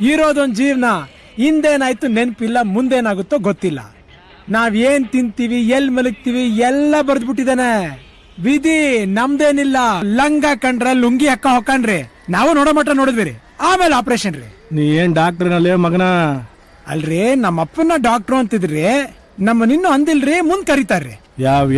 ಇರೋದೊಂದು ಜೀವನ ಹಿಂದೇನಾಯ್ತು ನೆನಪಿಲ್ಲ ಮುಂದೇನಾಗುತ್ತೋ ಗೊತ್ತಿಲ್ಲ. ನಾವು ಏನು ತಿಂತೀವಿ ಎಲ್ಲಿ ಮಲಗ್ತೀವಿ ಎಲ್ಲ ಬರೆದ್ಬಿಟ್ಟಿದ್ದಾನೆ. ವಿಧಿ ನಮ್ದೇನಿಲ್ಲ. ಲಂಗ ಕಂಡ್ರೆ ಲುಂಗಿ ಹಾಕ ಹೊಕ್ಕಣ್ರಿ ನಾವು ನೋಡೋ ಮಟ್ಟ ನೋಡಿದ್ವಿ ರೀ ಆಮೇಲೆ ಆಪರೇಷನ್ ರೀ. ನೀ ಏನ್ ಡಾಕ್ಟ್ರನಲ್ಲೇ ಮಗನ? ಅಲ್ರಿ ನಮ್ಮ ಅಪ್ಪನ ಡಾಕ್ಟ್ರು ಅಂತಿದ್ರಿ. ನಮ್ಮ ನಮ್ಮನ್ನಿನ್ನೂ ಅಂದಿಲ್ರಿ ಮುಂದ್ ಕರೀತಾರ್ರಿ. ಯಾವ